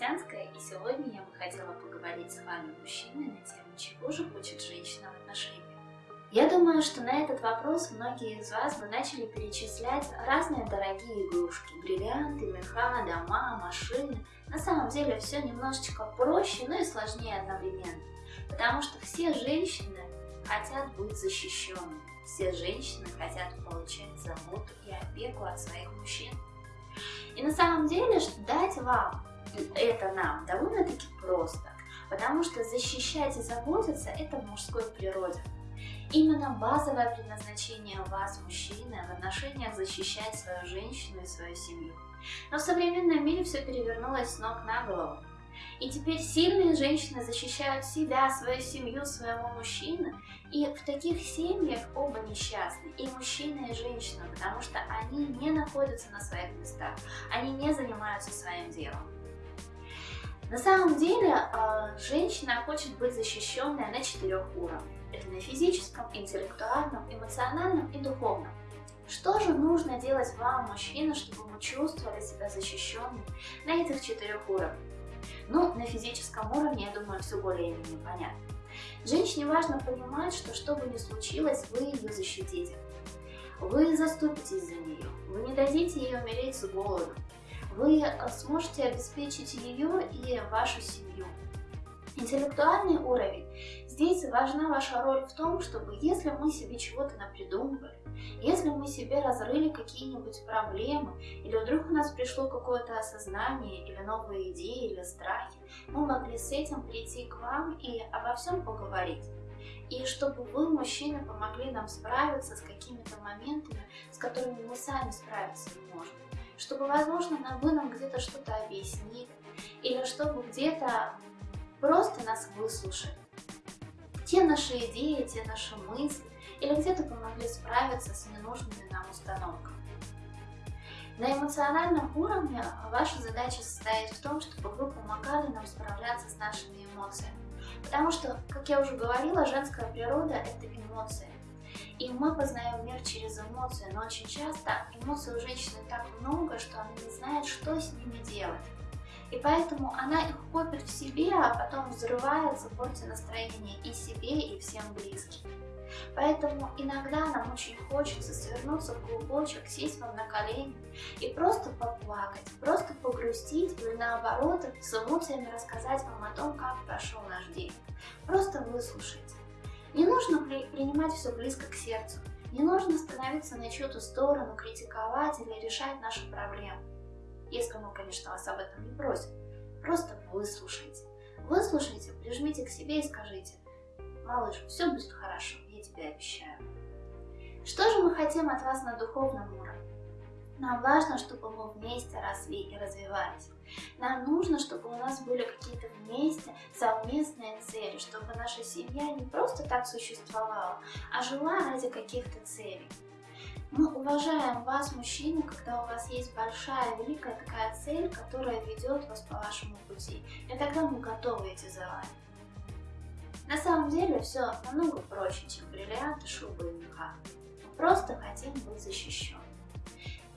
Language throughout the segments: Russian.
Вознесенская, и сегодня я бы хотела поговорить с вами, мужчиной на тему, чего же хочет женщина в отношениях. Я думаю, что на этот вопрос многие из вас бы начали перечислять разные дорогие игрушки, бриллианты, меха, дома, машины. На самом деле все немножечко проще, но и сложнее одновременно, потому что все женщины хотят быть защищенными, все женщины хотят получать заботу и опеку от своих мужчин. И на самом деле, что дать вам это нам довольно-таки просто, потому что защищать и заботиться – это в мужской природе. Именно базовое предназначение вас, мужчины, в отношениях защищать свою женщину и свою семью. Но в современном мире все перевернулось с ног на голову. И теперь сильные женщины защищают себя, свою семью, своего мужчину. И в таких семьях оба несчастны, и мужчина, и женщина, потому что они не находятся на своих местах, они не занимаются своим делом. На самом деле, а, женщина хочет быть защищенной на четырех уровнях. Это на физическом, интеллектуальном, эмоциональном и духовном. Что же нужно делать вам, мужчина, чтобы вы чувствовали себя защищенным на этих четырех уровнях? Ну, на физическом уровне, я думаю, все более-менее понятно. Женщине важно понимать, что что бы ни случилось, вы ее защитите. Вы заступитесь за нее, вы не дадите ей умереть с голоду, вы э, сможете обеспечить ее и вашу семью. Интеллектуальный уровень. Здесь важна ваша роль в том, чтобы если мы себе чего-то напридумывали, если мы себе разрыли какие-нибудь проблемы, или вдруг у нас пришло какое-то осознание, или новые идеи, или страхи, мы могли с этим прийти к вам и обо всем поговорить. И чтобы вы, мужчины, помогли нам справиться с какими-то моментами, с которыми мы сами справиться не можем чтобы, возможно, нам где-то что-то объяснили, или чтобы где-то просто нас выслушали. Те наши идеи, те наши мысли, или где-то помогли справиться с ненужными нам установками. На эмоциональном уровне ваша задача состоит в том, чтобы вы помогали нам справляться с нашими эмоциями. Потому что, как я уже говорила, женская природа – это эмоции. И мы познаем мир через эмоции, но очень часто эмоций у женщины так много, знает, что с ними делать. И поэтому она их копит в себе, а потом взрывается, портит настроение и себе, и всем близким. Поэтому иногда нам очень хочется свернуться в клубочек, сесть вам на колени и просто поплакать, просто погрустить или наоборот с эмоциями рассказать вам о том, как прошел наш день. Просто выслушайте. Не нужно при принимать все близко к сердцу. Не нужно становиться на чью-то сторону, критиковать или решать наши проблемы. Если мы, конечно, вас об этом не просим. Просто выслушайте. Выслушайте, прижмите к себе и скажите, малыш, все будет хорошо, я тебе обещаю. Что же мы хотим от вас на духовном уровне? Нам важно, чтобы мы вместе росли и развивались. Нам нужно, чтобы у нас были какие-то вместе совместные цели, чтобы наша семья не просто так существовала, а жила ради каких-то целей. Мы уважаем вас, мужчины, когда у вас есть большая, великая такая цель, которая ведет вас по вашему пути. И тогда мы готовы идти за вами. На самом деле все намного проще, чем бриллианты, шубы и меха. Мы просто хотим быть защищенными.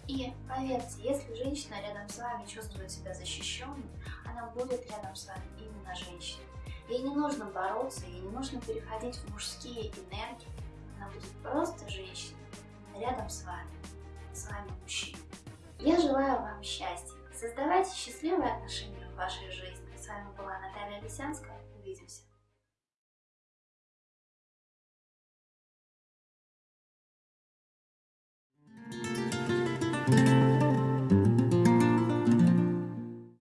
И поверьте, если женщина рядом с вами чувствует себя защищенной, она будет рядом с вами именно женщиной. Ей не нужно бороться, ей не нужно переходить в мужские энергии. Она будет просто женщиной рядом с вами, с вами мужчина. Я желаю вам счастья. Создавайте счастливые отношения в вашей жизни. С вами была Наталья Лисянская. Увидимся.